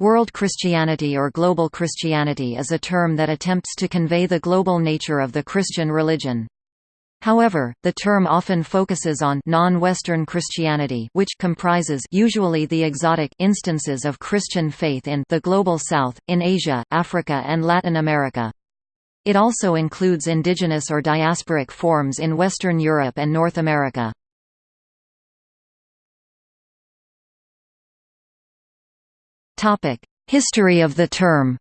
World Christianity or global Christianity is a term that attempts to convey the global nature of the Christian religion. However, the term often focuses on non-Western Christianity which comprises usually the exotic instances of Christian faith in the Global South, in Asia, Africa and Latin America. It also includes indigenous or diasporic forms in Western Europe and North America. History of the term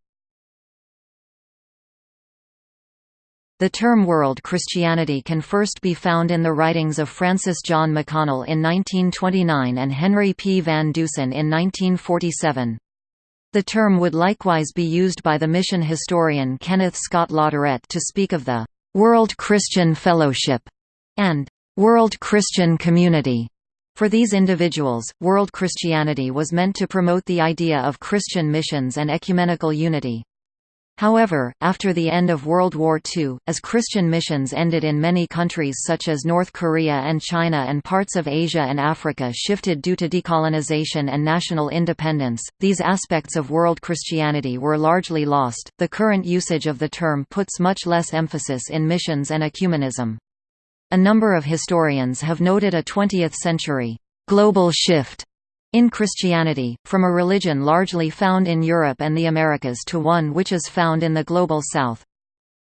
The term world Christianity can first be found in the writings of Francis John McConnell in 1929 and Henry P. Van Dusen in 1947. The term would likewise be used by the mission historian Kenneth Scott Latourette to speak of the «World Christian Fellowship» and «World Christian Community». For these individuals, world Christianity was meant to promote the idea of Christian missions and ecumenical unity. However, after the end of World War II, as Christian missions ended in many countries such as North Korea and China and parts of Asia and Africa shifted due to decolonization and national independence, these aspects of world Christianity were largely lost. The current usage of the term puts much less emphasis in missions and ecumenism. A number of historians have noted a 20th century global shift in Christianity, from a religion largely found in Europe and the Americas to one which is found in the Global South.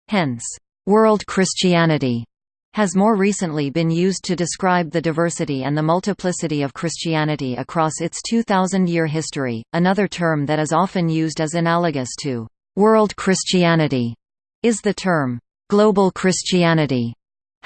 Hence, «world Christianity» has more recently been used to describe the diversity and the multiplicity of Christianity across its 2,000-year history. Another term that is often used as analogous to «world Christianity» is the term «global Christianity».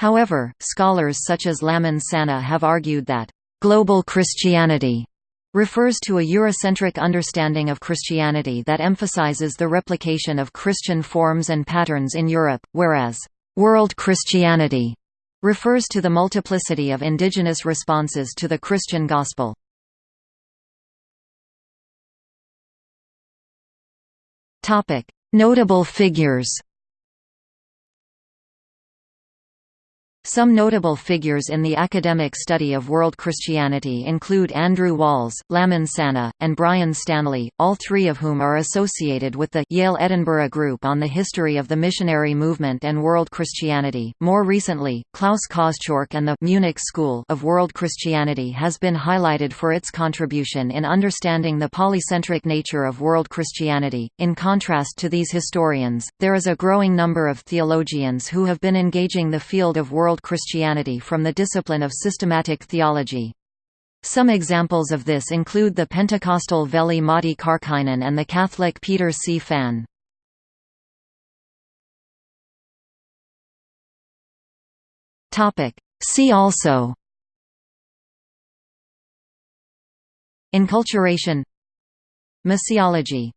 However, scholars such as Lamin Sanneh have argued that «global Christianity» refers to a Eurocentric understanding of Christianity that emphasizes the replication of Christian forms and patterns in Europe, whereas «world Christianity» refers to the multiplicity of indigenous responses to the Christian gospel. Notable figures Some notable figures in the academic study of world Christianity include Andrew Walls, Lamin Sanneh, and Brian Stanley, all three of whom are associated with the Yale-Edinburgh Group on the History of the Missionary Movement and World Christianity. More recently, Klaus Koschork and the Munich School of World Christianity has been highlighted for its contribution in understanding the polycentric nature of world Christianity. In contrast to these historians, there is a growing number of theologians who have been engaging the field of world World Christianity from the discipline of systematic theology. Some examples of this include the Pentecostal Veli Matti Karkkainen and the Catholic Peter C. Phan. See also Enculturation Missiology